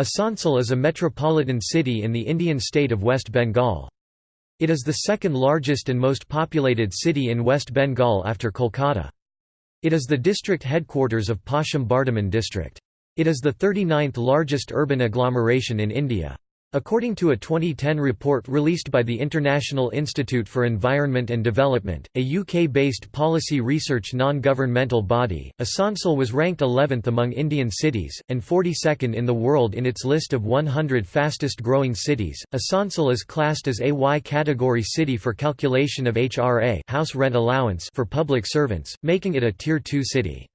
Asansol is a metropolitan city in the Indian state of West Bengal. It is the second largest and most populated city in West Bengal after Kolkata. It is the district headquarters of Paschim Bardhaman district. It is the 39th largest urban agglomeration in India. According to a 2010 report released by the International Institute for Environment and Development, a UK-based policy research non-governmental body, Asansol was ranked 11th among Indian cities, and 42nd in the world in its list of 100 fastest growing cities. Asansol is classed as a Y category city for calculation of HRA house rent allowance for public servants, making it a Tier 2 city.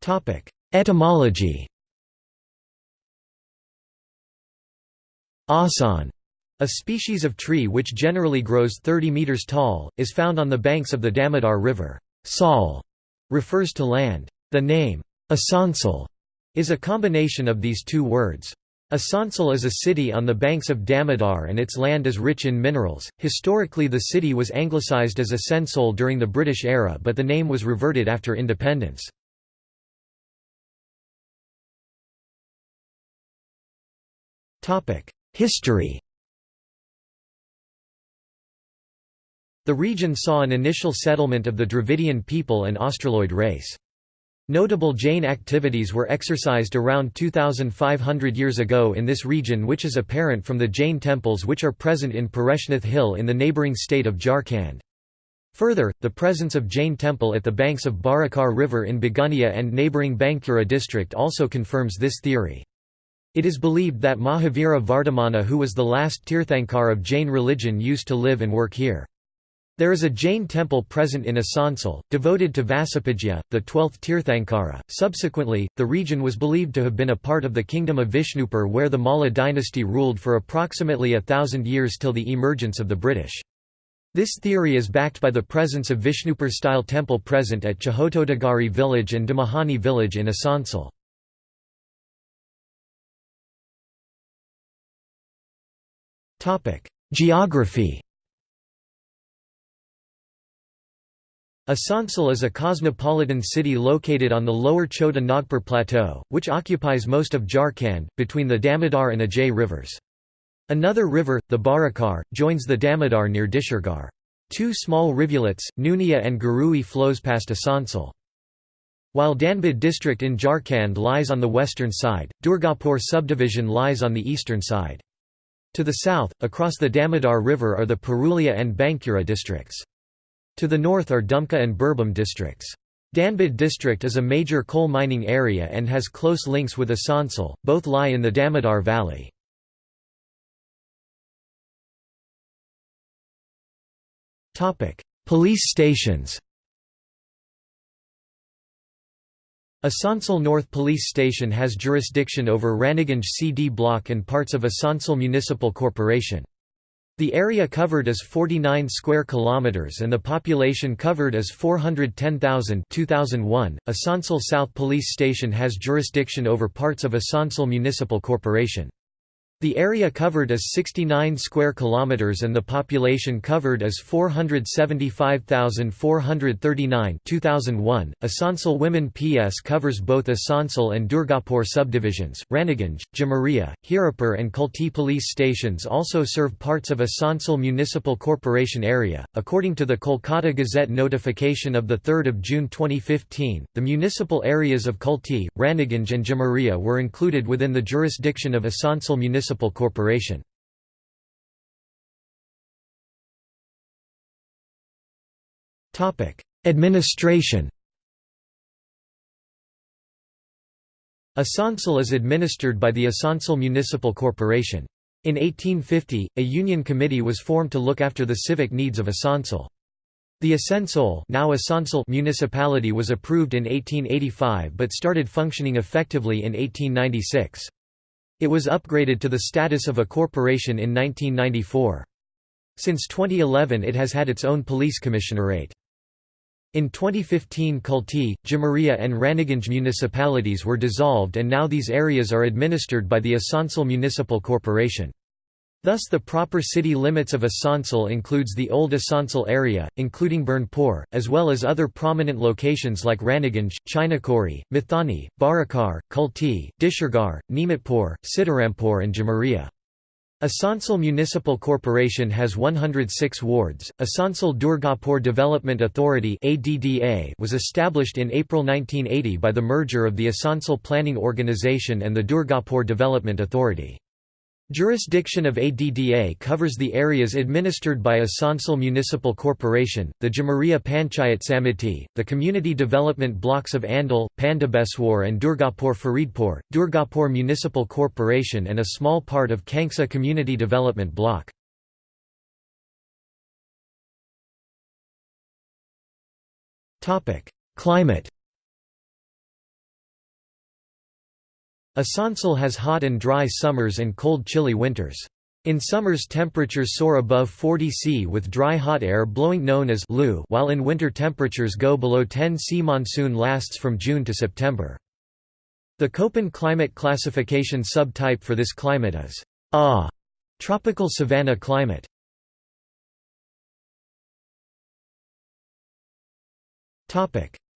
Topic Etymology Asan, a species of tree which generally grows 30 meters tall, is found on the banks of the Damodar River. Sal refers to land. The name, Asansol, is a combination of these two words. Asansol is a city on the banks of Damodar and its land is rich in minerals. Historically, the city was anglicized as Asansol during the British era, but the name was reverted after independence. History The region saw an initial settlement of the Dravidian people and Australoid race. Notable Jain activities were exercised around 2,500 years ago in this region which is apparent from the Jain temples which are present in Pareshnath Hill in the neighbouring state of Jharkhand. Further, the presence of Jain temple at the banks of Barakar River in Begunia and neighbouring Bankura district also confirms this theory. It is believed that Mahavira Vardhamana who was the last Tirthankar of Jain religion used to live and work here. There is a Jain temple present in Asansol, devoted to Vasupujya, the twelfth Tirthankara. Subsequently, the region was believed to have been a part of the kingdom of Vishnupur where the Malla dynasty ruled for approximately a thousand years till the emergence of the British. This theory is backed by the presence of Vishnupur-style temple present at Chahotodagari village and Damahani village in Asansol. Geography Asansol is a cosmopolitan city located on the lower Chota Nagpur Plateau, which occupies most of Jharkhand, between the Damodar and Ajay rivers. Another river, the Barakar, joins the Damodar near Dishergarh. Two small rivulets, Nunia and Garui flows past Asansol. While Dhanbad district in Jharkhand lies on the western side, Durgapur subdivision lies on the eastern side. To the south, across the Damodar River are the Purulia and Bankura districts. To the north are Dumka and Birbhum districts. Dhanbad district is a major coal mining area and has close links with Asansol, both lie in the Damodar Valley. Police stations Asansol North Police Station has jurisdiction over Raniganj CD block and parts of Asansol Municipal Corporation. The area covered is 49 square kilometers and the population covered is 410,000 2001. Asansol South Police Station has jurisdiction over parts of Asansol Municipal Corporation. The area covered is 69 square kilometers and the population covered is 475,439 2001. Asansol Women PS covers both Asansol and Durgapur subdivisions. Raniganj, Jamaria, Hirapur and Kulti police stations also serve parts of Asansol Municipal Corporation area. According to the Kolkata Gazette notification of the 3rd of June 2015, the municipal areas of Kulti, Raniganj and Jamaria were included within the jurisdiction of Asansol Municipal Municipal Corporation. Administration Asansol is administered by the Asansol Municipal Corporation. In 1850, a union committee was formed to look after the civic needs of Asansol. The Asansol, now Asansol municipality was approved in 1885 but started functioning effectively in 1896. It was upgraded to the status of a corporation in 1994. Since 2011 it has had its own police commissionerate. In 2015 Kulti, Jamaria and Raniganj municipalities were dissolved and now these areas are administered by the Asansol Municipal Corporation. Thus the proper city limits of Asansol includes the old Asansol area, including Burnpur, as well as other prominent locations like Raniganj, Chinakuri, Mithani, Barakar, Kulti, Dishergarh, Nimitpur, Sitarampur and Jamaria. Asansol Municipal Corporation has 106 wards. Asansol Durgapur Development Authority was established in April 1980 by the merger of the Asansol Planning Organisation and the Durgapur Development Authority. Jurisdiction of ADDA covers the areas administered by Asansol Municipal Corporation, the Jamaria Panchayat Samiti, the community development blocks of Andal, Pandabeswar and Durgapur Faridpur, Durgapur Municipal Corporation and a small part of Kanksa Community Development Block. Climate Asansol has hot and dry summers and cold chilly winters. In summers temperatures soar above 40 C with dry hot air blowing known as Lu while in winter temperatures go below 10 C. Monsoon lasts from June to September. The Köppen climate classification subtype for this climate is A tropical savanna climate.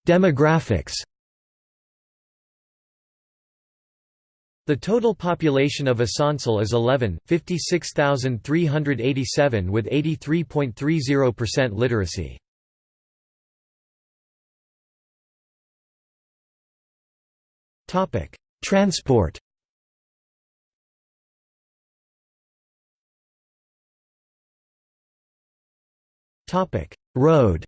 Demographics The total population of Asansol is 11, 56,387 with 83.30% literacy. Transport Road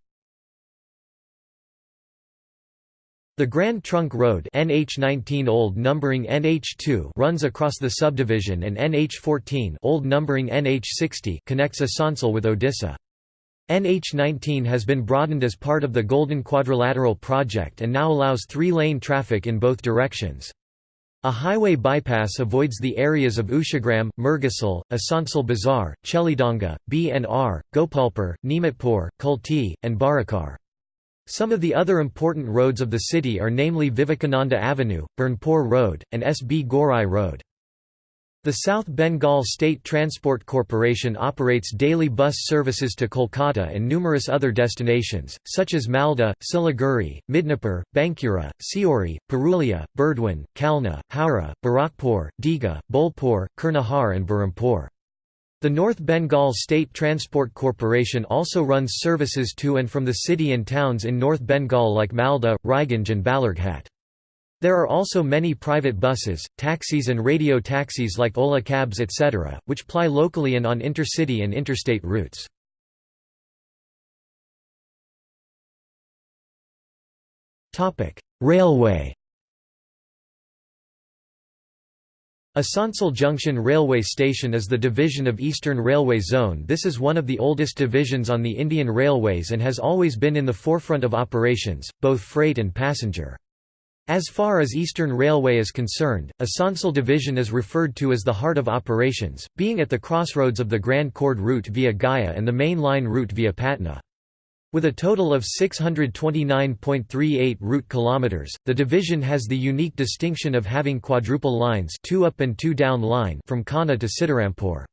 The Grand Trunk Road NH19 old numbering NH2 runs across the subdivision and NH14 old numbering NH60 connects Asansol with Odisha. NH19 has been broadened as part of the Golden Quadrilateral project and now allows three-lane traffic in both directions. A highway bypass avoids the areas of Ushagram, Murgasal, Asansol Bazar, Chelidanga, BNR, Gopalpur, Nimitpur, Kulti, and Barakar. Some of the other important roads of the city are namely Vivekananda Avenue, Burnpur Road, and S. B. Gorai Road. The South Bengal State Transport Corporation operates daily bus services to Kolkata and numerous other destinations, such as Malda, Siliguri, Midnapur, Bankura, Siori, Purulia, Burdwan, Kalna, Howrah, Barakpur, Digha, Bolpur, Kurnahar and Berhampur. The North Bengal State Transport Corporation also runs services to and from the city and towns in North Bengal like Malda, Raiganj and Balurghat. There are also many private buses, taxis and radio taxis like Ola cabs etc., which ply locally and on intercity and interstate routes. Railway Asansol Junction Railway Station is the division of Eastern Railway Zone this is one of the oldest divisions on the Indian Railways and has always been in the forefront of operations, both freight and passenger. As far as Eastern Railway is concerned, Asansol Division is referred to as the heart of operations, being at the crossroads of the Grand Chord route via Gaya and the main line route via Patna. With a total of 629.38 route kilometers, the division has the unique distinction of having quadruple lines, two up and two down line from Khana to Sitarampur.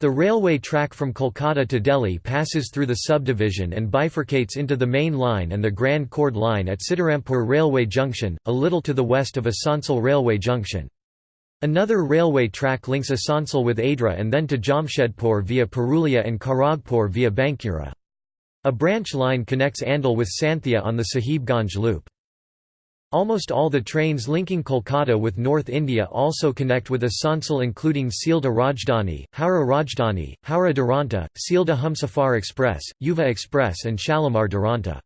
The railway track from Kolkata to Delhi passes through the subdivision and bifurcates into the main line and the Grand Chord line at Sitarampur Railway Junction, a little to the west of Asansol Railway Junction. Another railway track links Asansol with Adra and then to Jamshedpur via Purulia and Kharagpur via Bankura. A branch line connects Andal with Sainthia on the Sahibganj loop. Almost all the trains linking Kolkata with North India also connect with Asansol including Sealdah Rajdhani, Howrah Rajdhani, Howrah Duranta, Sealdah Humsafar Express, Yuva Express and Shalimar Duranta.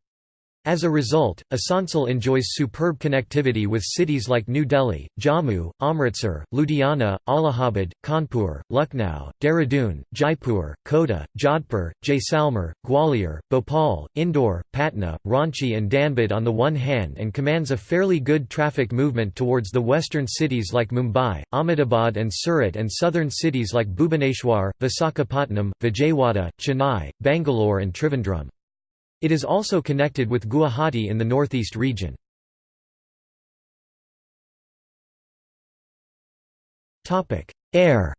As a result, Asansol enjoys superb connectivity with cities like New Delhi, Jammu, Amritsar, Ludhiana, Allahabad, Kanpur, Lucknow, Dehradun, Jaipur, Kota, Jodhpur, Jaisalmer, Gwalior, Bhopal, Indore, Patna, Ranchi and Dhanbad on the one hand and commands a fairly good traffic movement towards the western cities like Mumbai, Ahmedabad and Surat and southern cities like Bhubaneswar, Visakhapatnam, Vijayawada, Chennai, Bangalore and Trivandrum. It is also connected with Guwahati in the northeast region. Air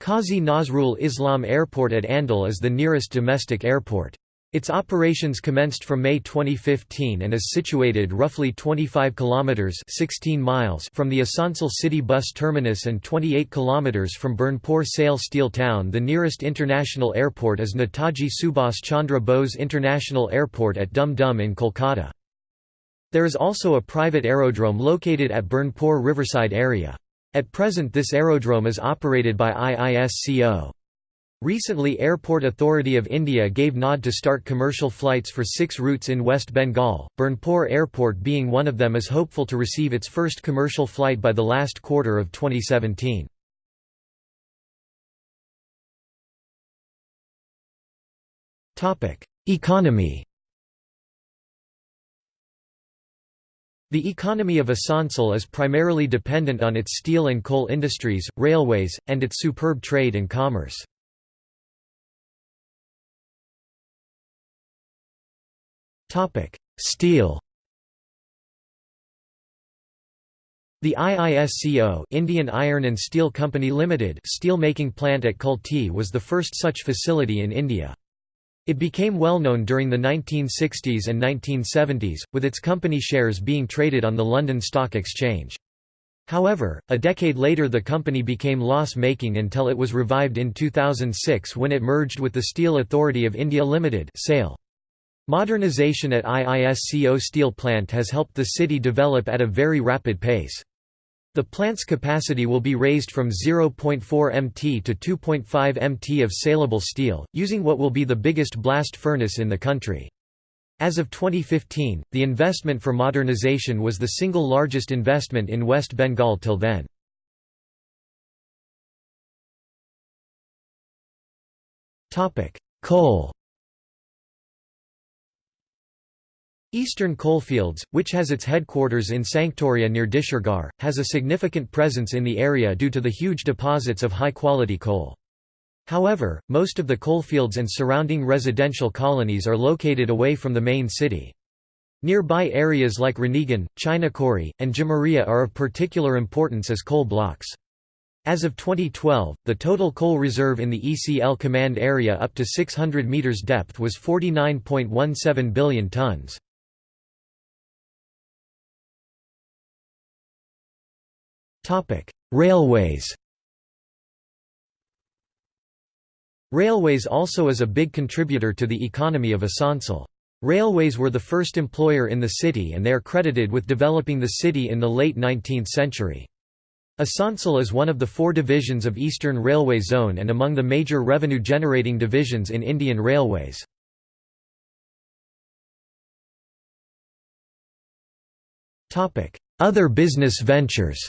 Qazi Nazrul Islam Airport at Andal is the nearest domestic airport. Its operations commenced from May 2015 and is situated roughly 25 kilometers 16 miles from the Asansol city bus terminus and 28 kilometers from Burnpur SAIL Steel Town. The nearest international airport is Netaji Subhas Chandra Bose International Airport at Dum Dum in Kolkata. There is also a private aerodrome located at Burnpur Riverside area. At present this aerodrome is operated by IISCO. Recently Airport Authority of India gave nod to start commercial flights for six routes in West Bengal, Burnpur Airport being one of them is hopeful to receive its first commercial flight by the last quarter of 2017. Economy The economy of Asansol is primarily dependent on its steel and coal industries, railways, and its superb trade and commerce. Topic: Steel. The IISCO Indian Iron and Steel Company Limited steel making plant at Kulti was the first such facility in India. It became well known during the 1960s and 1970s, with its company shares being traded on the London Stock Exchange. However, a decade later the company became loss-making until it was revived in 2006 when it merged with the Steel Authority of India Limited (SAIL). Modernization at IISCO steel plant has helped the city develop at a very rapid pace. The plant's capacity will be raised from 0.4 mt to 2.5 mt of saleable steel, using what will be the biggest blast furnace in the country. As of 2015, the investment for modernization was the single largest investment in West Bengal till then. Coal Eastern Coalfields, which has its headquarters in Sanctoria near Dishergarh, has a significant presence in the area due to the huge deposits of high-quality coal. However, most of the coalfields and surrounding residential colonies are located away from the main city. Nearby areas like Raniganj, Chinakuri, and Jamuria are of particular importance as coal blocks. As of 2012, the total coal reserve in the ECL command area up to 600 metres depth was 49.17 billion tonnes. Railways Railways also is a big contributor to the economy of Asansol. Railways were the first employer in the city and they are credited with developing the city in the late 19th century. Asansol is one of the four divisions of Eastern Railway Zone and among the major revenue-generating divisions in Indian Railways. Other business ventures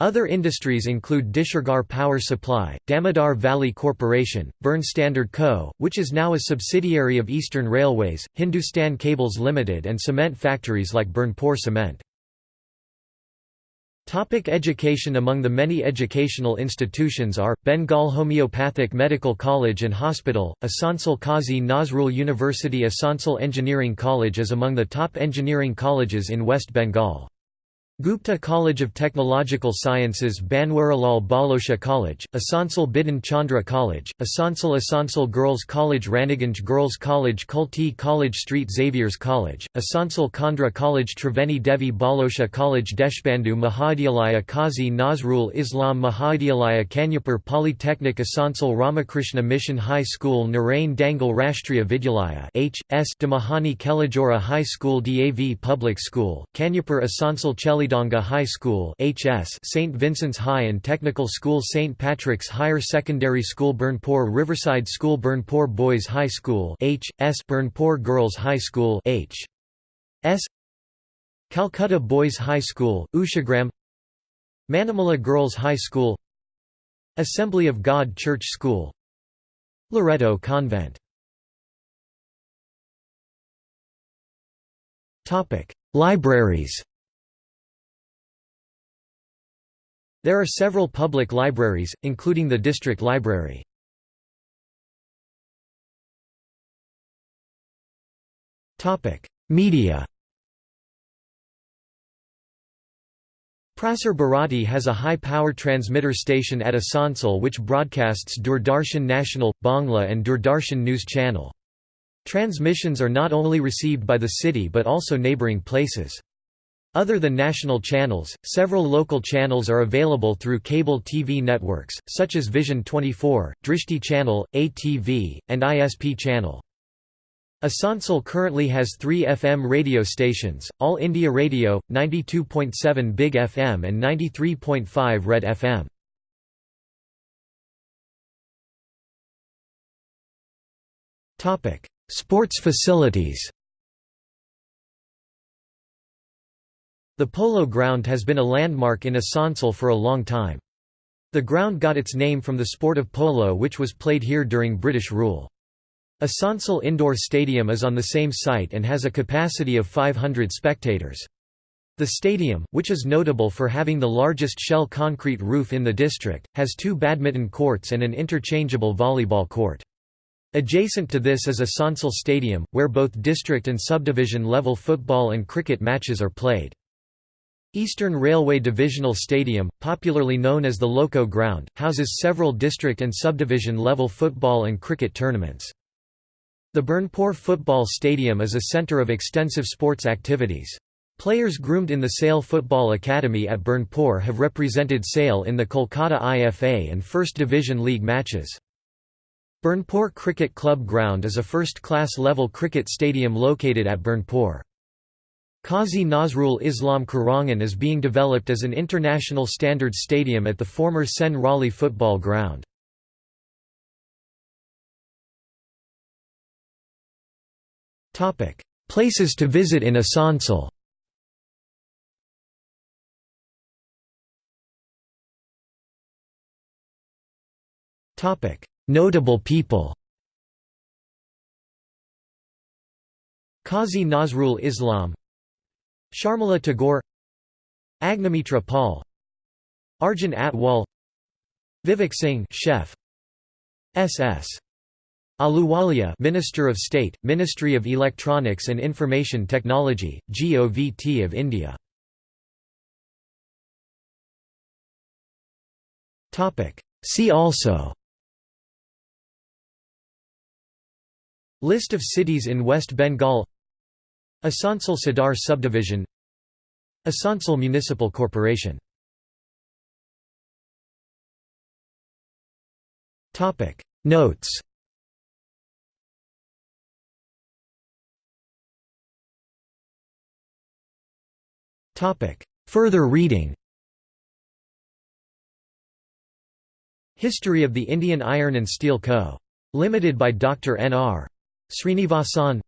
Other industries include Dishergarh Power Supply, Damodar Valley Corporation, Burn Standard Co., which is now a subsidiary of Eastern Railways, Hindustan Cables Limited and cement factories like Burnpur Cement. Topic education Among the many educational institutions are, Bengal Homeopathic Medical College and Hospital, Asansol Qazi Nazrul University Asansol Engineering College is among the top engineering colleges in West Bengal. Gupta College of Technological Sciences Banwarilal Bhalosha College, Asansol Bidhan Chandra College, Asansol Asansol Girls College Raniganj Girls College Kulti College Street Xavier's College, Asansol Khandra College Triveni Devi Bhalosha College Deshbandhu Mahavidyalaya Qazi Nazrul Islam Mahavidyalaya Kanyapur Polytechnic Asansol Ramakrishna Mission High School Narain Dangal Rashtriya Vidyalaya H. S. Damahani Kelajora High School DAV Public School, Kanyapur Asansol Cheli Kalidanga High School HS St. Vincent's High and Technical School St. Patrick's Higher Secondary School Burnpur Riverside School Burnpur Boys High School H. S. Burnpur Girls High School H. S. Calcutta Boys High School, Ushagram Manimala Girls High School Assembly of God Church School Loreto Convent Libraries There are several public libraries, including the District Library. Media Prasar Bharati has a high-power transmitter station at Asansol which broadcasts Doordarshan National, Bangla and Doordarshan News Channel. Transmissions are not only received by the city but also neighbouring places. Other than national channels, several local channels are available through cable TV networks, such as Vision 24, Drishti Channel, ATV, and ISP Channel. Asansol currently has three FM radio stations, All India Radio, 92.7 Big FM and 93.5 Red FM. Sports facilities The Polo Ground has been a landmark in Asansol for a long time. The ground got its name from the sport of polo which was played here during British rule. Asansol Indoor Stadium is on the same site and has a capacity of 500 spectators. The stadium, which is notable for having the largest shell concrete roof in the district, has two badminton courts and an interchangeable volleyball court. Adjacent to this is Asansol Stadium, where both district and subdivision level football and cricket matches are played. Eastern Railway Divisional Stadium, popularly known as the Loco Ground, houses several district and subdivision level football and cricket tournaments. The Burnpur Football Stadium is a centre of extensive sports activities. Players groomed in the SAIL Football Academy at Burnpur have represented SAIL in the Kolkata IFA and First Division League matches. Burnpur Cricket Club Ground is a first-class level cricket stadium located at Burnpur. Qazi Nazrul Islam Kirangan is being developed as an international standard stadium at the former Sen Raleigh football ground. Places to visit in Asansol. Notable people. Qazi Nazrul Islam Sharmila Tagore Agnimitra Pal Arjun Atwal Vivek Singh chef S.S. Ahluwalia Minister of State, Ministry of Electronics and Information Technology, GOVT of India. Topic See also List of cities in West Bengal Asansol Sadar Subdivision Asansol Municipal Corporation Notes Further reading History of the Indian Iron and Steel Co. Limited by Dr. N. R. Srinivasan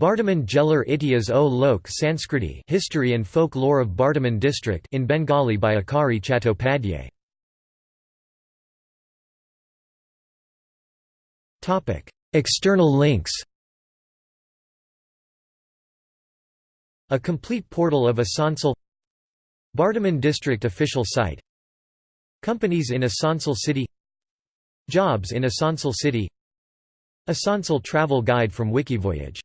Bardhaman Jeller Itihas o Lok Sanskriti History and Folk Lore of Bardhaman District in Bengali by Akari Chattopadhyay. Topic: External links. A complete portal of Asansol. Bardhaman District official site. Companies in Asansol City. Jobs in Asansol City. Asansol travel guide from Wikivoyage